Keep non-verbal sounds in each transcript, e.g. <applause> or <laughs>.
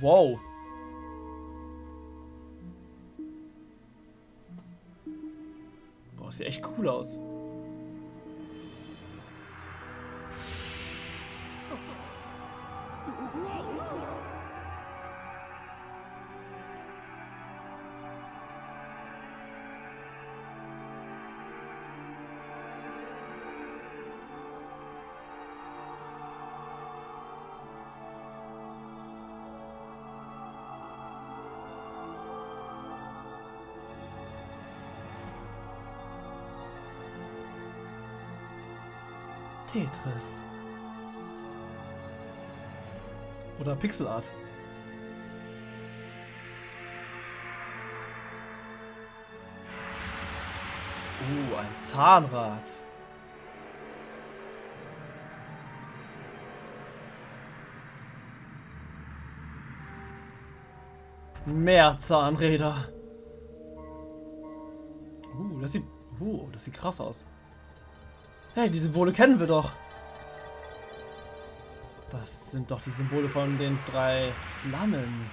Wow. Boah, sieht echt cool aus. Tetris. Oder Pixel Art. Uh, ein Zahnrad. Mehr Zahnräder. Uh, das sieht, uh, das sieht krass aus. Hey, die Symbole kennen wir doch. Das sind doch die Symbole von den drei Flammen.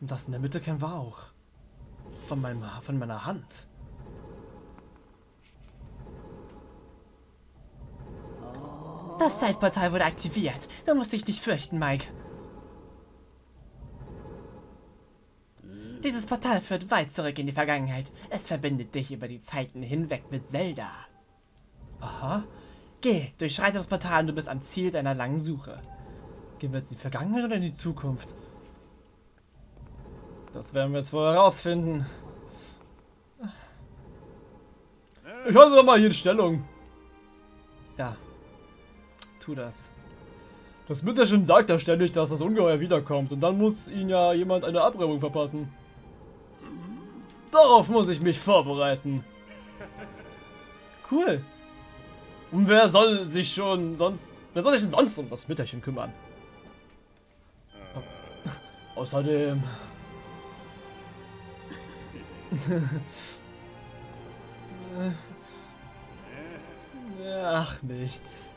Und das in der Mitte kennen wir auch. Von, meinem, von meiner Hand. Das Zeitportal wurde aktiviert. Du musst dich nicht fürchten, Mike. Dieses Portal führt weit zurück in die Vergangenheit. Es verbindet dich über die Zeiten hinweg mit Zelda. Aha. Geh, durchschreite das Portal und du bist am Ziel deiner langen Suche. Gehen wir jetzt in die Vergangenheit oder in die Zukunft? Das werden wir jetzt wohl herausfinden. Ich halte doch mal hier in Stellung. Ja. Tu das. Das Mütterchen sagt ja ständig, dass das Ungeheuer wiederkommt. Und dann muss ihn ja jemand eine Abreibung verpassen. Darauf muss ich mich vorbereiten. Cool. Und wer soll sich schon sonst... Wer soll sich denn sonst um das Mütterchen kümmern? Außerdem... Ach, nichts.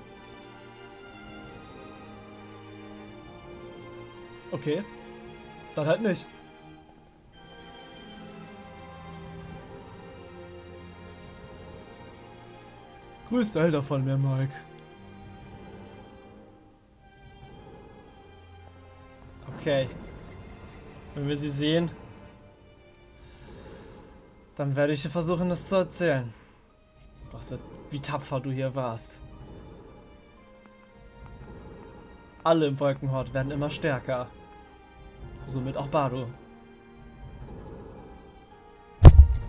Okay. Dann halt nicht. Grüß Elder von mir, Mike. Okay. Wenn wir sie sehen, dann werde ich dir versuchen, das zu erzählen. Was wird, wie tapfer du hier warst. Alle im Wolkenhort werden immer stärker. Somit auch Bardo.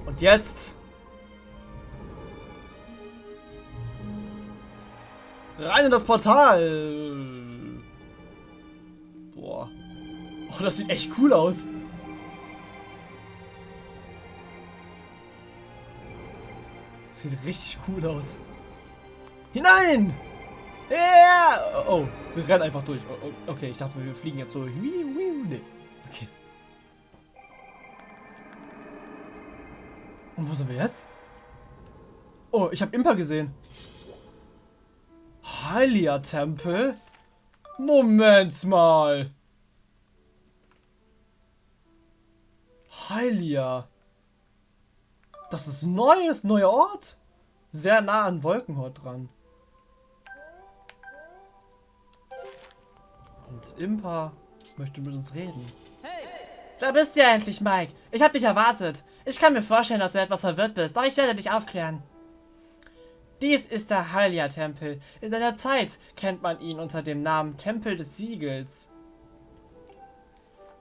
Und jetzt Rein in das Portal! Boah. Oh, das sieht echt cool aus. Sieht richtig cool aus. Hinein! Yeah! Oh, wir rennen einfach durch. Oh, oh, okay, ich dachte, wir fliegen jetzt so. Nee. Okay. Und wo sind wir jetzt? Oh, ich habe Impa gesehen. Hylia-Tempel? Moment mal. Hylia. Das ist neues, neuer Ort. Sehr nah an Wolkenhort dran. Und Impa möchte mit uns reden. Hey! Da bist du ja endlich, Mike. Ich hab dich erwartet. Ich kann mir vorstellen, dass du etwas verwirrt bist, doch ich werde dich aufklären. Dies ist der Hylia-Tempel. In seiner Zeit kennt man ihn unter dem Namen Tempel des Siegels.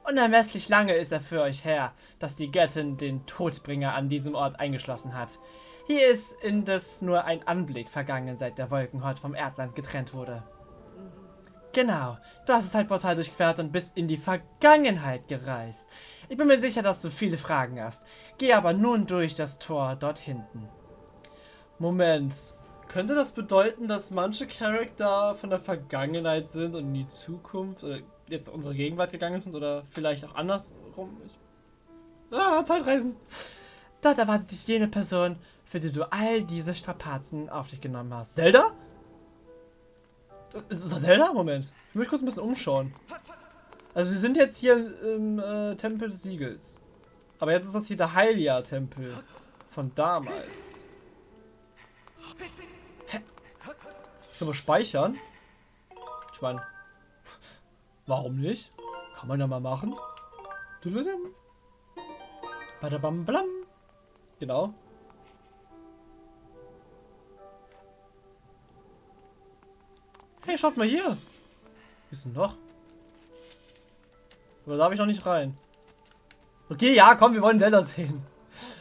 Unermesslich lange ist er für euch her, dass die Göttin den Todbringer an diesem Ort eingeschlossen hat. Hier ist indes nur ein Anblick vergangen, seit der Wolkenhort vom Erdland getrennt wurde. Genau, du hast das Zeitportal durchquert und bist in die Vergangenheit gereist. Ich bin mir sicher, dass du viele Fragen hast. Geh aber nun durch das Tor dort hinten. Moment. Könnte das bedeuten, dass manche Charakter von der Vergangenheit sind und in die Zukunft oder jetzt unsere Gegenwart gegangen sind oder vielleicht auch andersrum? Ich ah, Zeitreisen. Dort erwartet dich jene Person, für die du all diese Strapazen auf dich genommen hast. Zelda? Ist das Zelda? Moment. Ich möchte kurz ein bisschen umschauen. Also wir sind jetzt hier im, im äh, Tempel des Siegels. Aber jetzt ist das hier der Hylia-Tempel von damals. Können wir speichern? Ich meine, warum nicht? Kann man ja mal machen. Badabam blam. Genau. Hey, schaut mal hier. Ist denn noch? Oder darf ich noch nicht rein? Okay, ja, komm, wir wollen Zelda sehen.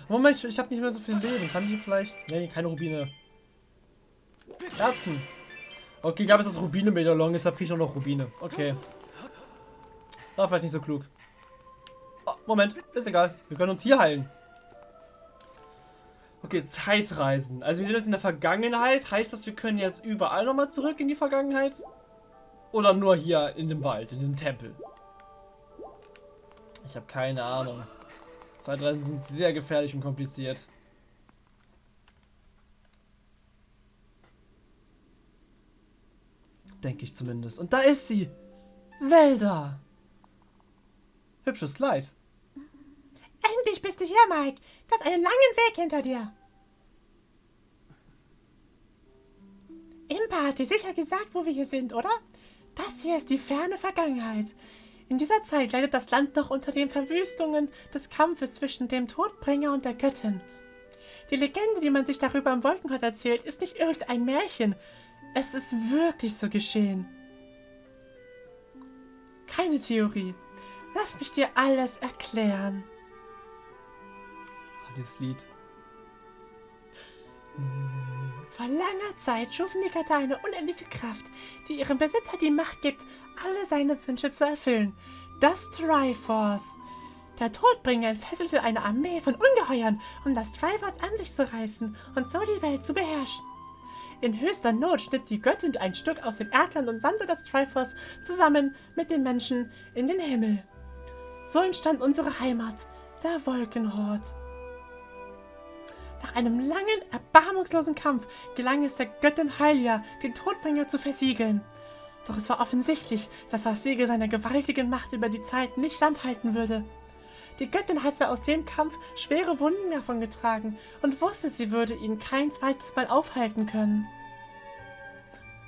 Moment, ich, ich habe nicht mehr so viel Leben. Kann ich vielleicht... Nee, keine Rubine. Herzen. Okay, ich habe jetzt das Rubine-Medaillon, deshalb kriege ich noch Rubine. Okay. War vielleicht nicht so klug. Oh, Moment, ist egal. Wir können uns hier heilen. Okay, Zeitreisen. Also wir sind jetzt in der Vergangenheit. Heißt das, wir können jetzt überall nochmal zurück in die Vergangenheit? Oder nur hier in dem Wald, in diesem Tempel? Ich habe keine Ahnung. Zeitreisen sind sehr gefährlich und kompliziert. Denke ich zumindest. Und da ist sie! Zelda! Hübsches Kleid. Endlich bist du hier, Mike. Du hast einen langen Weg hinter dir. Impa hat dir sicher gesagt, wo wir hier sind, oder? Das hier ist die ferne Vergangenheit. In dieser Zeit leidet das Land noch unter den Verwüstungen des Kampfes zwischen dem Todbringer und der Göttin. Die Legende, die man sich darüber im Wolkenhort erzählt, ist nicht irgendein Märchen. Es ist wirklich so geschehen. Keine Theorie. Lass mich dir alles erklären. Oh, dieses Lied. Vor langer Zeit schufen die Götter eine unendliche Kraft, die ihrem Besitzer die Macht gibt, alle seine Wünsche zu erfüllen. Das Triforce. Der Todbringer entfesselte eine Armee von Ungeheuern, um das Triforce an sich zu reißen und so die Welt zu beherrschen. In höchster Not schnitt die Göttin ein Stück aus dem Erdland und sandte das Triforce zusammen mit den Menschen in den Himmel. So entstand unsere Heimat, der Wolkenhort. Nach einem langen, erbarmungslosen Kampf gelang es der Göttin Hylia, den Todbringer zu versiegeln. Doch es war offensichtlich, dass das Siegel seiner gewaltigen Macht über die Zeit nicht standhalten würde. Die Göttin hatte aus dem Kampf schwere Wunden davongetragen und wusste, sie würde ihn kein zweites Mal aufhalten können.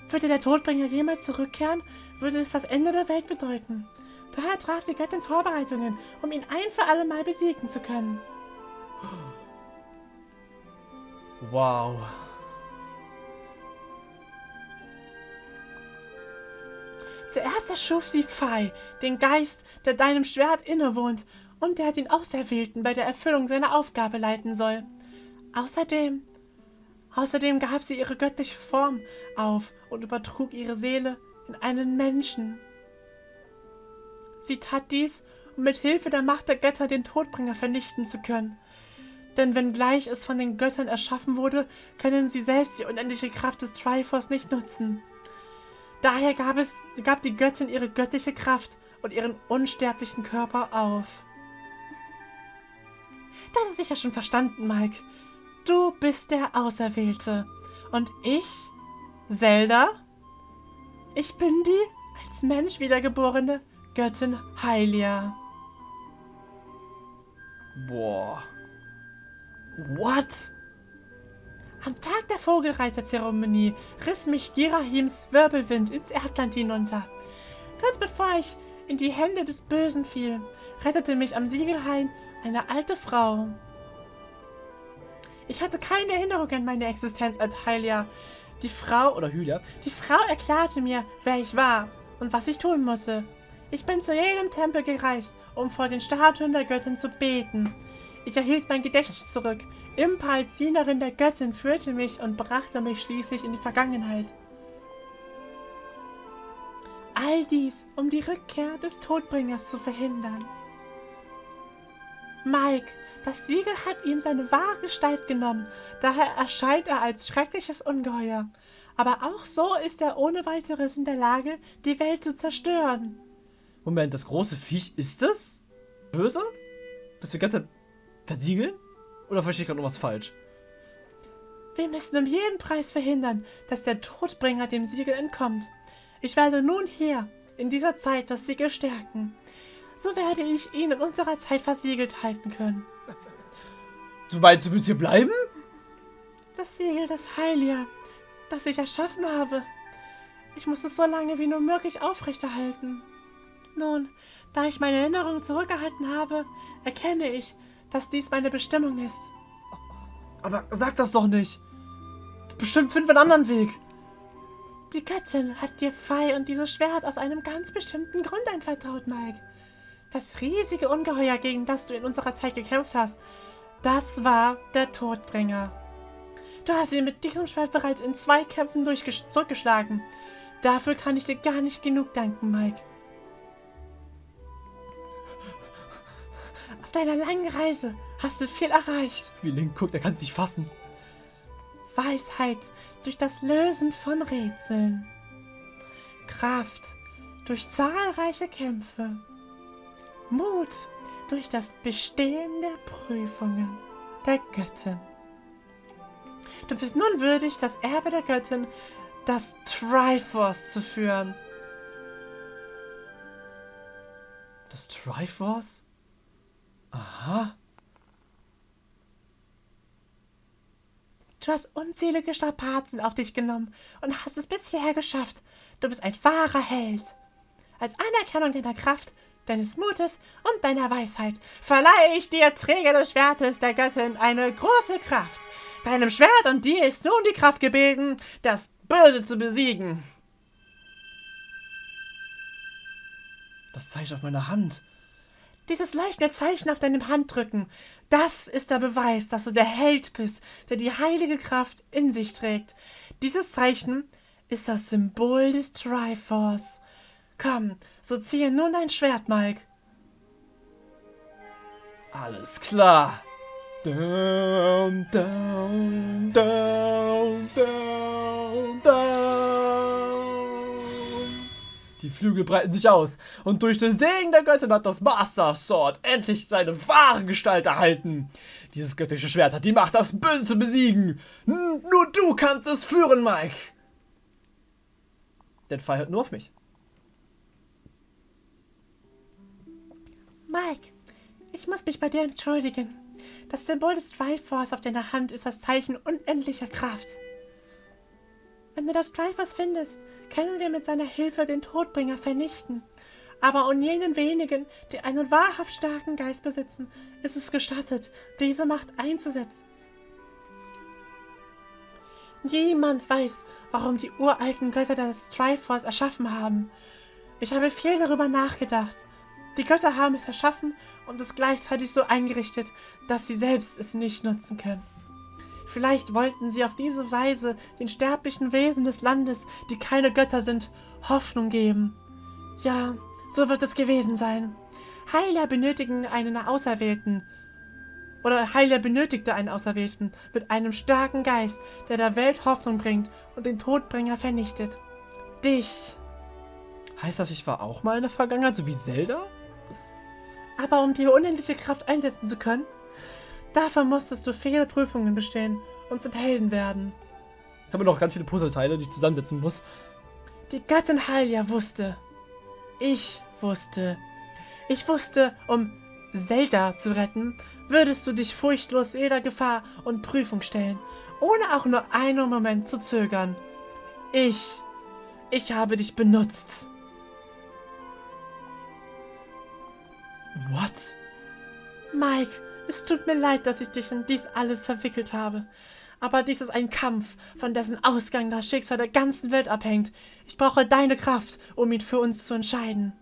Würde der Todbringer jemals zurückkehren, würde es das Ende der Welt bedeuten. Daher traf die Göttin Vorbereitungen, um ihn ein für alle Mal besiegen zu können. Wow. Zuerst erschuf sie Pfei, den Geist, der deinem Schwert innewohnt und der den Auserwählten bei der Erfüllung seiner Aufgabe leiten soll. Außerdem, außerdem gab sie ihre göttliche Form auf und übertrug ihre Seele in einen Menschen. Sie tat dies, um mit Hilfe der Macht der Götter den Todbringer vernichten zu können. Denn wenngleich es von den Göttern erschaffen wurde, können sie selbst die unendliche Kraft des Triforce nicht nutzen. Daher gab, es, gab die Göttin ihre göttliche Kraft und ihren unsterblichen Körper auf. Das ist sicher schon verstanden, Mike. Du bist der Auserwählte. Und ich, Zelda, ich bin die als Mensch wiedergeborene Göttin Hylia. Boah. What? Am Tag der Vogelreiterzeremonie riss mich Girahims Wirbelwind ins Erdland hinunter. Kurz bevor ich in die Hände des Bösen fiel, rettete mich am Siegelhain eine alte Frau. Ich hatte keine Erinnerung an meine Existenz als Hylia. Die Frau, oder Hylia, die Frau erklärte mir, wer ich war und was ich tun musste. Ich bin zu jedem Tempel gereist, um vor den Statuen der Göttin zu beten. Ich erhielt mein Gedächtnis zurück. Impa als Dienerin der Göttin führte mich und brachte mich schließlich in die Vergangenheit. All dies, um die Rückkehr des Todbringers zu verhindern. Mike, das Siegel hat ihm seine wahre Gestalt genommen, daher erscheint er als schreckliches Ungeheuer. Aber auch so ist er ohne weiteres in der Lage, die Welt zu zerstören. Moment, das große Viech ist das? Böse? Das wir ganze Zeit versiegeln? Oder verstehe ich gerade noch was falsch? Wir müssen um jeden Preis verhindern, dass der Todbringer dem Siegel entkommt. Ich werde nun hier, in dieser Zeit, das Siegel stärken. So werde ich ihn in unserer Zeit versiegelt halten können. Du meinst, du willst hier bleiben? Das Siegel des Heilia, das ich erschaffen habe. Ich muss es so lange wie nur möglich aufrechterhalten. Nun, da ich meine Erinnerungen zurückgehalten habe, erkenne ich, dass dies meine Bestimmung ist. Aber sag das doch nicht. Bestimmt finden wir einen anderen Weg. Die Göttin hat dir Pfeil und dieses Schwert aus einem ganz bestimmten Grund anvertraut, Mike. Das riesige Ungeheuer, gegen das du in unserer Zeit gekämpft hast, das war der Todbringer. Du hast ihn mit diesem Schwert bereits in zwei Kämpfen zurückgeschlagen. Dafür kann ich dir gar nicht genug danken, Mike. Auf deiner langen Reise hast du viel erreicht. Wie Link guckt, er kann sich fassen. Weisheit durch das Lösen von Rätseln. Kraft durch zahlreiche Kämpfe. Mut durch das Bestehen der Prüfungen der Göttin. Du bist nun würdig, das Erbe der Göttin, das Triforce zu führen. Das Triforce? Aha. Du hast unzählige Strapazen auf dich genommen und hast es bisher geschafft. Du bist ein wahrer Held. Als Anerkennung deiner Kraft, deines Mutes und deiner Weisheit verleihe ich dir, Träger des Schwertes der Göttin, eine große Kraft. Deinem Schwert und dir ist nun die Kraft gebeten, das Böse zu besiegen. Das Zeichen auf meiner Hand. Dieses leuchtende Zeichen auf deinem Handrücken, das ist der Beweis, dass du der Held bist, der die heilige Kraft in sich trägt. Dieses Zeichen ist das Symbol des Triforce. Komm, so ziehe nun dein Schwert, Mike. Alles klar. Down, down, down, down, down. Die Flügel breiten sich aus und durch den Segen der Göttin hat das Master Sword endlich seine wahre Gestalt erhalten. Dieses göttliche Schwert hat die Macht, das Böse zu besiegen. Nur du kannst es führen, Mike. Der Pfeil hört nur auf mich. Mike, ich muss mich bei dir entschuldigen. Das Symbol des Triforce auf deiner Hand ist das Zeichen unendlicher Kraft. Wenn du das Triforce findest, können wir mit seiner Hilfe den Todbringer vernichten. Aber um jenen wenigen, die einen wahrhaft starken Geist besitzen, ist es gestattet, diese Macht einzusetzen. Niemand weiß, warum die uralten Götter das Triforce erschaffen haben. Ich habe viel darüber nachgedacht. Die Götter haben es erschaffen und es gleichzeitig so eingerichtet, dass sie selbst es nicht nutzen können. Vielleicht wollten sie auf diese Weise den sterblichen Wesen des Landes, die keine Götter sind, Hoffnung geben. Ja, so wird es gewesen sein. Heiler benötigen einen Auserwählten. Oder Heiler benötigte einen Auserwählten mit einem starken Geist, der der Welt Hoffnung bringt und den Todbringer vernichtet. Dich. Heißt das, ich war auch mal in der Vergangenheit, so wie Zelda? Aber um die unendliche Kraft einsetzen zu können, dafür musstest du viele Prüfungen bestehen und zum Helden werden. Ich habe noch ganz viele Puzzleteile, die ich zusammensetzen muss. Die Göttin Halia wusste. Ich wusste. Ich wusste, um Zelda zu retten, würdest du dich furchtlos jeder Gefahr und Prüfung stellen, ohne auch nur einen Moment zu zögern. Ich, ich habe dich benutzt. What? Mike, es tut mir leid, dass ich dich in dies alles verwickelt habe. Aber dies ist ein Kampf, von dessen Ausgang das Schicksal der ganzen Welt abhängt. Ich brauche deine Kraft, um ihn für uns zu entscheiden.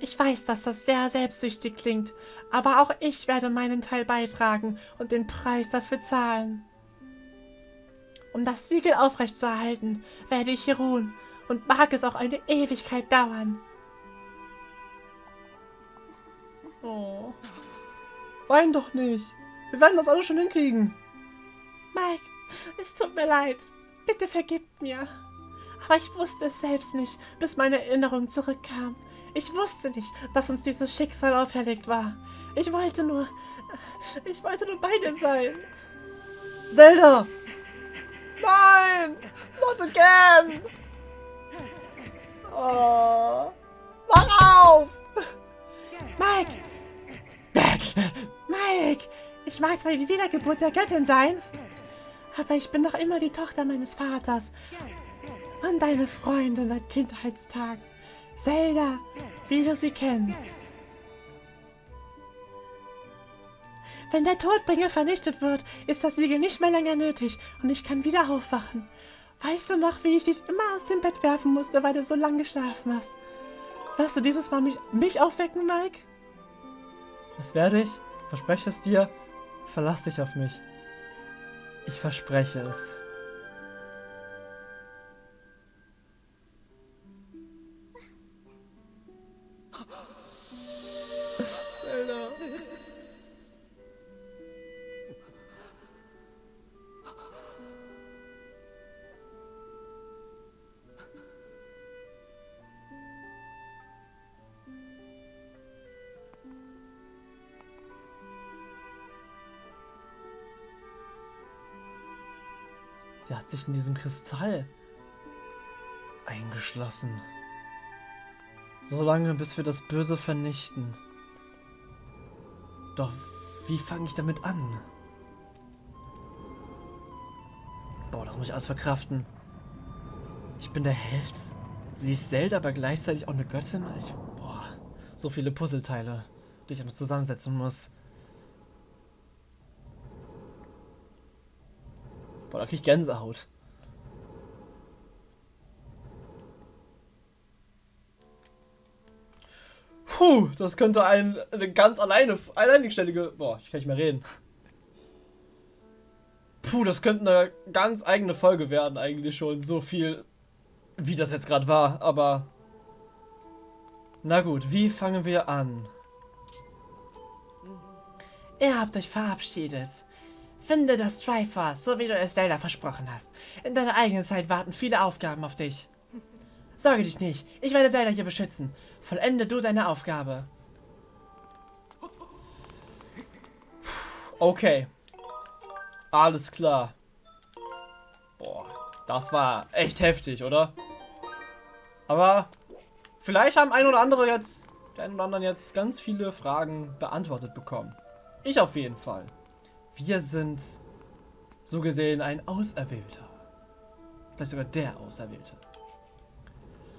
Ich weiß, dass das sehr selbstsüchtig klingt, aber auch ich werde meinen Teil beitragen und den Preis dafür zahlen. Um das Siegel aufrechtzuerhalten, werde ich hier ruhen und mag es auch eine Ewigkeit dauern. Oh. Wein doch nicht. Wir werden das alles schon hinkriegen. Mike, es tut mir leid. Bitte vergib mir. Aber ich wusste es selbst nicht, bis meine Erinnerung zurückkam. Ich wusste nicht, dass uns dieses Schicksal auferlegt war. Ich wollte nur... Ich wollte nur bei dir sein. Zelda! Nein! Not again! Oh. Mach auf! Mike! Mike! Ich mag zwar die Wiedergeburt der Göttin sein, aber ich bin noch immer die Tochter meines Vaters. Und deine Freundin seit Kindheitstagen. Zelda, wie du sie kennst. Wenn der Todbringer vernichtet wird, ist das Siegel nicht mehr länger nötig und ich kann wieder aufwachen. Weißt du noch, wie ich dich immer aus dem Bett werfen musste, weil du so lange geschlafen hast? Wirst du dieses Mal mich, mich aufwecken, Mike? Das werde ich. Verspreche es dir. Verlass dich auf mich. Ich verspreche es. Sich in diesem Kristall eingeschlossen. So lange, bis wir das Böse vernichten. Doch wie fange ich damit an? Boah, das muss ich alles verkraften. Ich bin der Held. Sie ist Zelda, aber gleichzeitig auch eine Göttin. Ich, boah, so viele Puzzleteile, die ich noch zusammensetzen muss. Boah, da krieg ich Gänsehaut. Puh, das könnte ein, eine ganz alleine, alleinständige. Boah, ich kann nicht mehr reden. Puh, das könnte eine ganz eigene Folge werden, eigentlich schon. So viel, wie das jetzt gerade war, aber. Na gut, wie fangen wir an? Ihr habt euch verabschiedet. Finde das Triforce, so wie du es Zelda versprochen hast. In deiner eigenen Zeit warten viele Aufgaben auf dich. Sorge dich nicht, ich werde Zelda hier beschützen. Vollende du deine Aufgabe. Okay. Alles klar. Boah, das war echt heftig, oder? Aber vielleicht haben ein oder andere jetzt, der ein oder anderen jetzt ganz viele Fragen beantwortet bekommen. Ich auf jeden Fall. Wir sind so gesehen ein Auserwählter. Vielleicht sogar der Auserwählte.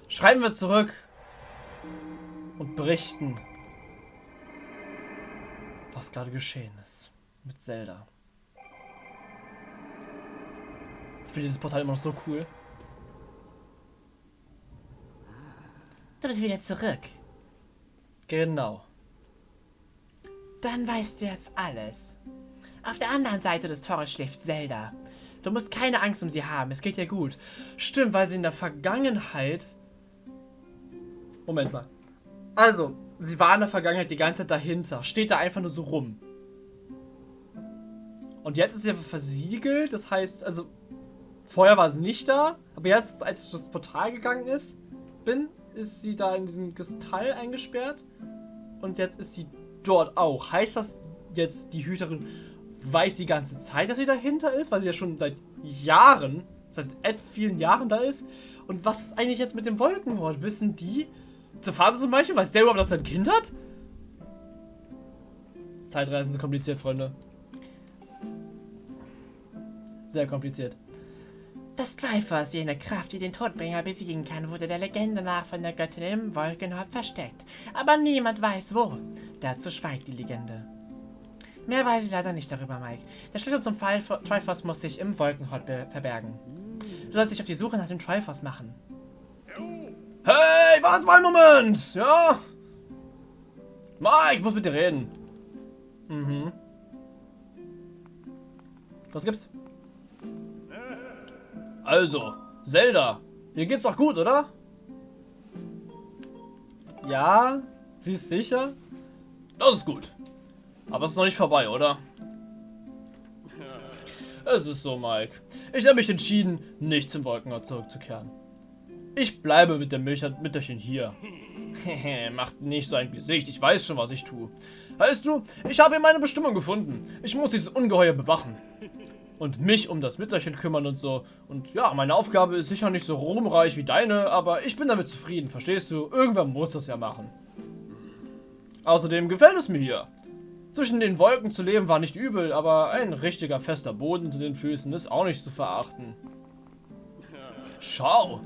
Schreiben wir zurück und berichten, was gerade geschehen ist mit Zelda. Ich finde dieses Portal immer noch so cool. Du bist wieder zurück. Genau. Dann weißt du jetzt alles. Auf der anderen Seite des Tores schläft Zelda. Du musst keine Angst um sie haben, es geht ihr gut. Stimmt, weil sie in der Vergangenheit. Moment mal. Also, sie war in der Vergangenheit die ganze Zeit dahinter. Steht da einfach nur so rum. Und jetzt ist sie versiegelt. Das heißt, also. Vorher war sie nicht da. Aber jetzt, als ich das Portal gegangen ist, bin, ist sie da in diesem Kristall eingesperrt. Und jetzt ist sie dort auch. Heißt das jetzt, die Hüterin weiß die ganze Zeit, dass sie dahinter ist? Weil sie ja schon seit Jahren, seit vielen Jahren da ist. Und was ist eigentlich jetzt mit dem Wolkenhort? Wissen die, der Vater zum Beispiel, weiß der überhaupt, dass er ein Kind hat? Zeitreisen sind kompliziert, Freunde. Sehr kompliziert. Das Triforce, jene Kraft, die den Todbringer besiegen kann, wurde der Legende nach von der Göttin im Wolkenhort versteckt. Aber niemand weiß wo. Dazu schweigt die Legende. Mehr weiß ich leider nicht darüber, Mike. Der Schlüssel zum Fall Triforce muss sich im Wolkenhort verbergen. Du sollst dich auf die Suche nach dem Triforce machen. Hey, warte mal einen Moment! Ja? Mike, ich muss mit dir reden. Mhm. Was gibt's? Also, Zelda, dir geht's doch gut, oder? Ja, sie ist sicher? Das ist gut. Aber es ist noch nicht vorbei, oder? Es ist so, Mike. Ich habe mich entschieden, nicht zum Wolkenort zurückzukehren. Ich bleibe mit dem Mütterchen hier. <laughs> Macht nicht so ein Gesicht, ich weiß schon, was ich tue. Weißt du, ich habe hier meine Bestimmung gefunden. Ich muss dieses Ungeheuer bewachen. und mich um das Mütterchen kümmern und so. Und ja, meine Aufgabe ist sicher nicht so ruhmreich wie deine, aber ich bin damit zufrieden, verstehst du? Irgendwer muss das ja machen. Außerdem gefällt es mir hier. Zwischen den Wolken zu leben war nicht übel, aber ein richtiger fester Boden unter den Füßen ist auch nicht zu verachten. Schau!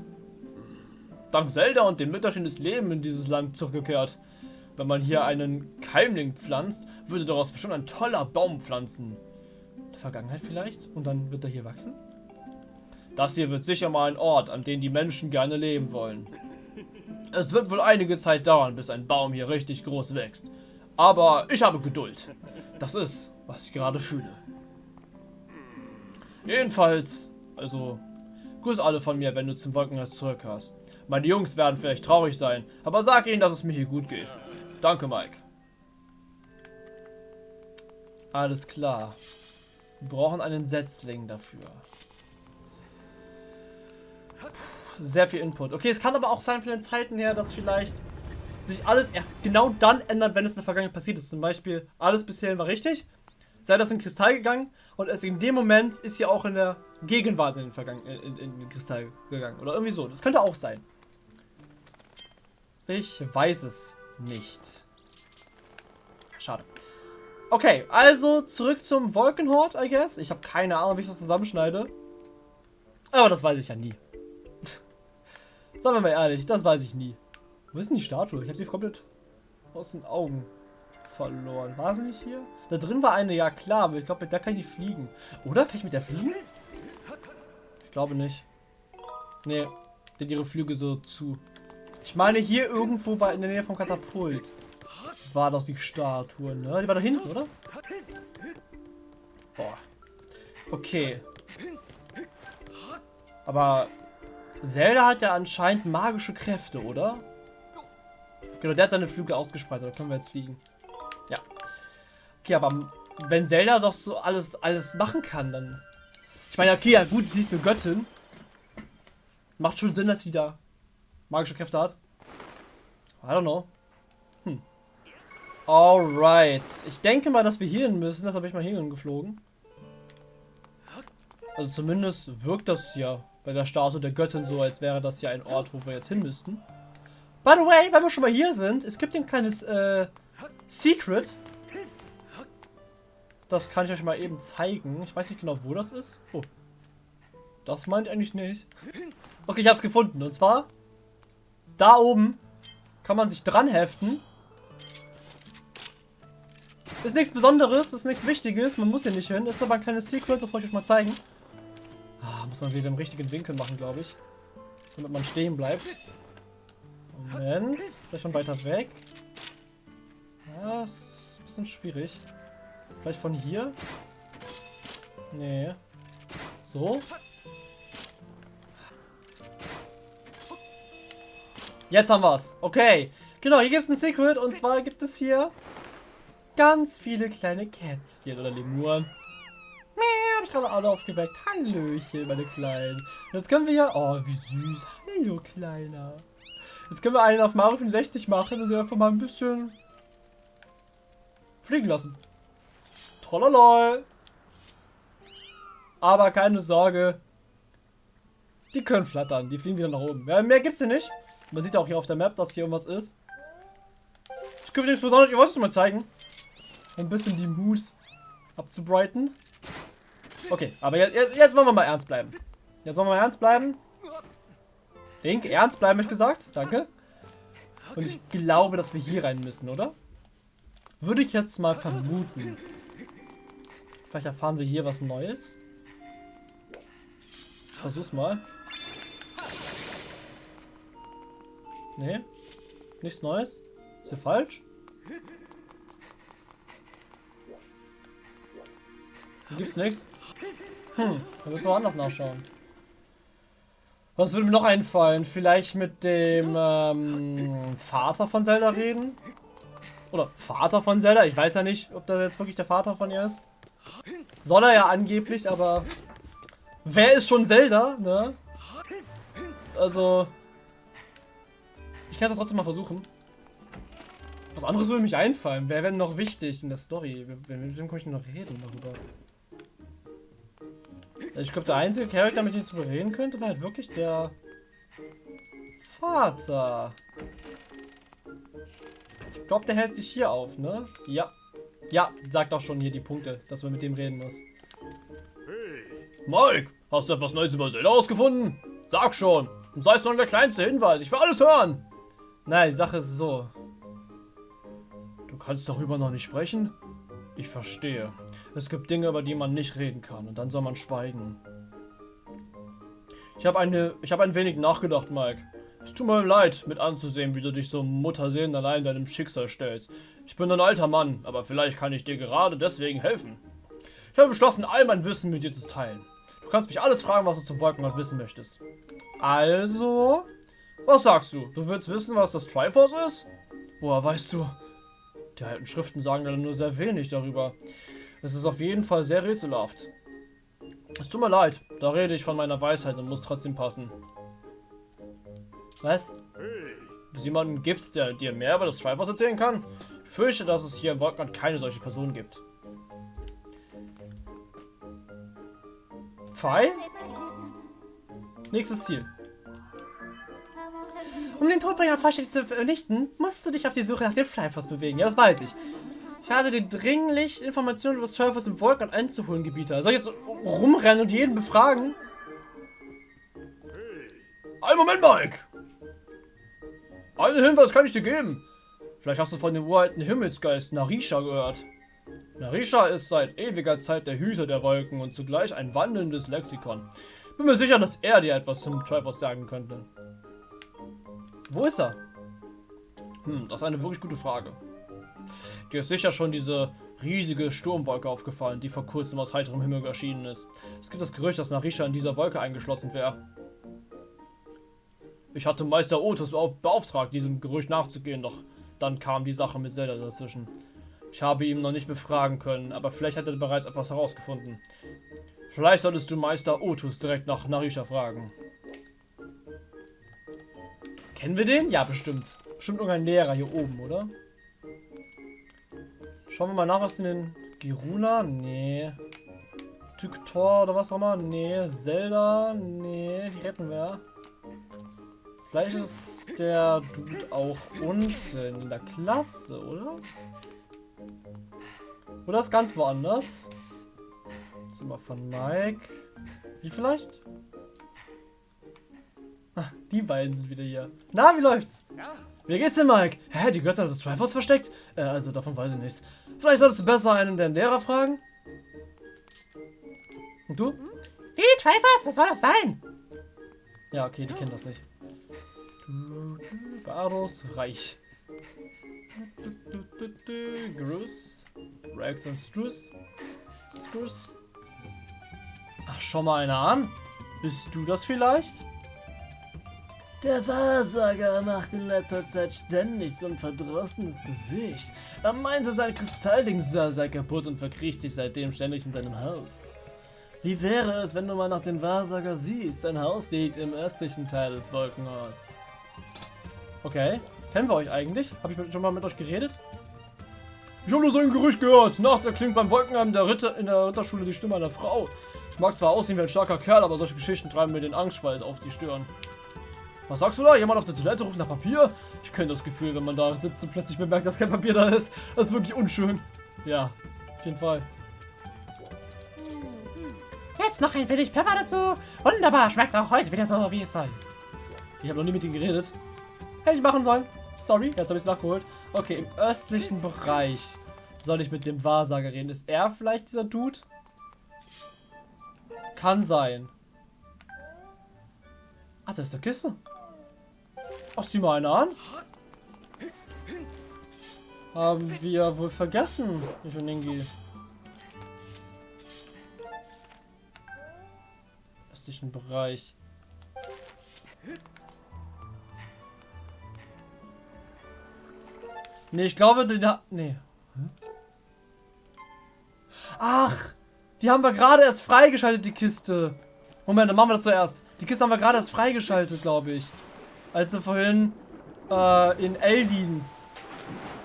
Dank Zelda und dem Mütterchen ist Leben in dieses Land zurückgekehrt. Wenn man hier einen Keimling pflanzt, würde daraus bestimmt ein toller Baum pflanzen. Der Vergangenheit vielleicht? Und dann wird er hier wachsen? Das hier wird sicher mal ein Ort, an dem die Menschen gerne leben wollen. Es wird wohl einige Zeit dauern, bis ein Baum hier richtig groß wächst. Aber ich habe Geduld. Das ist, was ich gerade fühle. Jedenfalls, also, grüß alle von mir, wenn du zum Wolkenhaus zurück hast. Meine Jungs werden vielleicht traurig sein, aber sag ihnen, dass es mir hier gut geht. Danke, Mike. Alles klar. Wir brauchen einen Setzling dafür. Sehr viel Input. Okay, es kann aber auch sein von den Zeiten her, dass vielleicht sich alles erst genau dann ändert, wenn es in der Vergangenheit passiert ist. Zum Beispiel, alles bisher war richtig, sei das in Kristall gegangen und erst in dem Moment ist sie auch in der Gegenwart in den, Vergangen in, in, in den Kristall gegangen. Oder irgendwie so. Das könnte auch sein. Ich weiß es nicht. Schade. Okay, also zurück zum Wolkenhort, I guess. Ich habe keine Ahnung, wie ich das zusammenschneide. Aber das weiß ich ja nie. <laughs> Sagen wir mal ehrlich, das weiß ich nie. Wo ist denn die Statue? Ich habe sie komplett aus den Augen verloren. War sie nicht hier? Da drin war eine, ja klar, aber ich glaube, mit der kann ich nicht fliegen. Oder? Kann ich mit der fliegen? Ich glaube nicht. Nee, hat ihre Flüge so zu. Ich meine, hier irgendwo bei, in der Nähe vom Katapult war doch die Statue, ne? Die war da hinten, oder? Boah. Okay. Aber Zelda hat ja anscheinend magische Kräfte, oder? Genau, der hat seine Flügel ausgespreizt. Da können wir jetzt fliegen. Ja. Okay, aber wenn Zelda doch so alles, alles machen kann, dann... Ich meine, okay, ja gut, sie ist eine Göttin. Macht schon Sinn, dass sie da magische Kräfte hat. I don't know. Hm. Alright. Ich denke mal, dass wir hier hin müssen. Das habe ich mal hier geflogen. Also zumindest wirkt das ja bei der Statue der Göttin so, als wäre das ja ein Ort, wo wir jetzt hin müssten. By the way, weil wir schon mal hier sind, es gibt ein kleines äh, Secret. Das kann ich euch mal eben zeigen. Ich weiß nicht genau, wo das ist. Oh. Das meint eigentlich nicht. Okay, ich habe es gefunden. Und zwar, da oben kann man sich dran heften. Ist nichts Besonderes, ist nichts Wichtiges, man muss hier nicht hin. Ist aber ein kleines Secret, das wollte ich euch mal zeigen. Ah, muss man wieder im richtigen Winkel machen, glaube ich. Damit man stehen bleibt. Moment. Vielleicht von weiter weg. Ja, ist ein bisschen schwierig. Vielleicht von hier? Nee. So? Jetzt haben wir es. Okay. Genau, hier gibt es ein Secret. Und zwar gibt es hier ganz viele kleine Kätzchen oder Lemuren. Hab ich gerade alle aufgeweckt. Hallöchen, meine Kleinen. Und jetzt können wir hier... Oh, wie süß. Hallo, Kleiner. Jetzt können wir einen auf Mario 65 machen und einfach mal ein bisschen fliegen lassen. Trololol. Aber keine Sorge. Die können flattern. Die fliegen wieder nach oben. Ja, mehr gibt's hier nicht. Man sieht auch hier auf der Map, dass hier irgendwas ist. Das gibt nichts Besonderes. Ich wollte es mal zeigen. Um ein bisschen die Mut abzubrighten. Okay, aber jetzt, jetzt wollen wir mal ernst bleiben. Jetzt wollen wir mal ernst bleiben. Link, ernst bleiben, ich gesagt. Danke. Und ich glaube, dass wir hier rein müssen, oder? Würde ich jetzt mal vermuten. Vielleicht erfahren wir hier was Neues. Versuch's mal. Nee. Nichts Neues. Ist hier falsch? Hier gibt's nichts. Hm, da müssen wir anders nachschauen. Was würde mir noch einfallen? Vielleicht mit dem ähm, Vater von Zelda reden? Oder Vater von Zelda? Ich weiß ja nicht, ob das jetzt wirklich der Vater von ihr ist. Soll er ja angeblich, aber wer ist schon Zelda, ne? Also, ich kann es trotzdem mal versuchen. Was anderes würde mich einfallen. Wer wäre noch wichtig in der Story? Mit wem kann ich noch reden darüber? Ich glaube, der einzige Charakter, mit dem ich zu reden könnte, war halt wirklich der Vater. Ich glaube, der hält sich hier auf, ne? Ja. Ja, sagt auch schon hier die Punkte, dass man mit dem reden muss. Mike, hast du etwas Neues über Zelda ausgefunden? Sag schon. Und sei es nur der kleinste Hinweis. Ich will alles hören. Naja, die Sache ist so. Du kannst darüber noch nicht sprechen? Ich verstehe. Es gibt Dinge, über die man nicht reden kann. Und dann soll man schweigen. Ich habe eine, ich habe ein wenig nachgedacht, Mike. Es tut mir leid, mit anzusehen, wie du dich so Mutterseelen allein deinem Schicksal stellst. Ich bin ein alter Mann, aber vielleicht kann ich dir gerade deswegen helfen. Ich habe beschlossen, all mein Wissen mit dir zu teilen. Du kannst mich alles fragen, was du zum Wolkenrad wissen möchtest. Also, was sagst du? Du willst wissen, was das Triforce ist? Woher weißt du? Die alten Schriften sagen leider nur sehr wenig darüber. Es ist auf jeden Fall sehr rätselhaft. Es tut mir leid, da rede ich von meiner Weisheit und muss trotzdem passen. Was? Ob es jemanden gibt, der dir mehr über das Triforce erzählen kann? Ich fürchte, dass es hier in Wolkenrad keine solche Person gibt. Pfeil? Nächstes Ziel. Um den Todbringer vollständig zu vernichten, musst du dich auf die Suche nach dem Flyforce bewegen. Ja, das weiß ich. Hatte dir dringlich Informationen über Triforce im Wolken einzuholen Gebiete. Soll ich jetzt rumrennen und jeden befragen? Ein Moment, Mike! Einen Hinweis kann ich dir geben. Vielleicht hast du von dem uralten Himmelsgeist Narisha gehört. Narisha ist seit ewiger Zeit der Hüter der Wolken und zugleich ein wandelndes Lexikon. Bin mir sicher, dass er dir etwas zum Triforce sagen könnte. Wo ist er? Hm, das ist eine wirklich gute Frage. Dir ist sicher schon diese riesige Sturmwolke aufgefallen, die vor kurzem aus heiterem Himmel erschienen ist. Es gibt das Gerücht, dass Narisha in dieser Wolke eingeschlossen wäre. Ich hatte Meister Otus beauftragt, diesem Gerücht nachzugehen, doch dann kam die Sache mit Zelda dazwischen. Ich habe ihn noch nicht befragen können, aber vielleicht hat er bereits etwas herausgefunden. Vielleicht solltest du Meister Otus direkt nach Narisha fragen. Kennen wir den? Ja, bestimmt. Bestimmt irgendein Lehrer hier oben, oder? Schauen wir mal nach, was in den... Giruna? Nee. Tyktor oder was auch immer? Nee. Zelda? Nee, die retten wir. Vielleicht ist der Dude auch unten in der Klasse, oder? Oder ist ganz woanders? Zimmer von Mike. Wie vielleicht? Ah, die beiden sind wieder hier. Na, wie läuft's? Ja. Wie geht's denn, Mike? Hä, die Götter des Triforce versteckt? Äh, also davon weiß ich nichts. Vielleicht solltest du besser einen der Lehrer fragen? Und du? Wie, Triforce? Was soll das sein? Ja, okay, die kennen das nicht. Baros Reich. Grus. Rex und Struss. Struss. Ach, schau mal einer an. Bist du das vielleicht? Der Wahrsager macht in letzter Zeit ständig so ein verdrossenes Gesicht. Er meinte, sein Kristalldings da sei kaputt und verkriecht sich seitdem ständig in seinem Haus. Wie wäre es, wenn du mal nach dem Wahrsager siehst? Sein Haus liegt im östlichen Teil des Wolkenorts. Okay. Kennen wir euch eigentlich? Habe ich schon mal mit euch geredet? Ich habe nur so ein Gerücht gehört. Nachts erklingt beim Wolkenheim der Ritter in der Ritterschule die Stimme einer Frau. Ich mag zwar aussehen wie ein starker Kerl, aber solche Geschichten treiben mir den Angstschweiß auf die Stirn. Was sagst du da? Jemand auf der Toilette ruft nach Papier? Ich kenne das Gefühl, wenn man da sitzt und plötzlich bemerkt, dass kein Papier da ist. Das ist wirklich unschön. Ja, auf jeden Fall. Jetzt noch ein wenig Pfeffer dazu. Wunderbar, schmeckt auch heute wieder so, wie es soll. Ich habe noch nie mit ihm geredet. Hätte ich machen sollen. Sorry, jetzt habe ich es nachgeholt. Okay, im östlichen Bereich soll ich mit dem Wahrsager reden. Ist er vielleicht dieser Dude? Kann sein. Ach, da ist der Kiste. Ach, sieh mal einer an. Haben wir wohl vergessen, ich und Ingi. Östlichen Bereich. Nee, ich glaube, den hat... Nee. Ach, die haben wir gerade erst freigeschaltet, die Kiste. Moment, dann machen wir das zuerst. Die Kiste haben wir gerade erst freigeschaltet, glaube ich. Als wir vorhin äh, in Eldin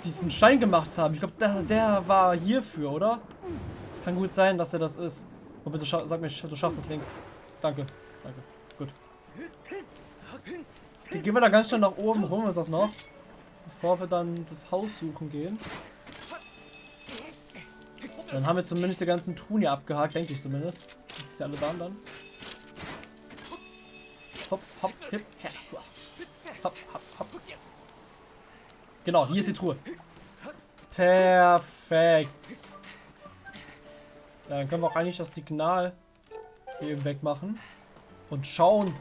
diesen Stein gemacht haben. Ich glaube, der, der war hierfür, oder? Es kann gut sein, dass er das ist. Oh, bitte sag mir, du schaffst das Link. Danke. Danke. Gut. Okay, gehen wir da ganz schnell nach oben rum, was auch noch. Bevor wir dann das Haus suchen gehen. Dann haben wir zumindest die ganzen Truhen hier abgehakt, denke ich zumindest. Das ist ja alle waren dann. Hopp, hopp, hip, her. Hopp, hopp. Genau, hier ist die Truhe. Perfekt. Ja, dann können wir auch eigentlich das Signal hier eben wegmachen. Und schauen,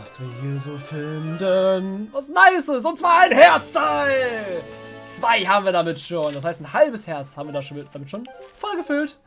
was wir hier so finden. Was Nices. Und zwar ein Herzteil. Zwei haben wir damit schon. Das heißt, ein halbes Herz haben wir da schon voll gefüllt.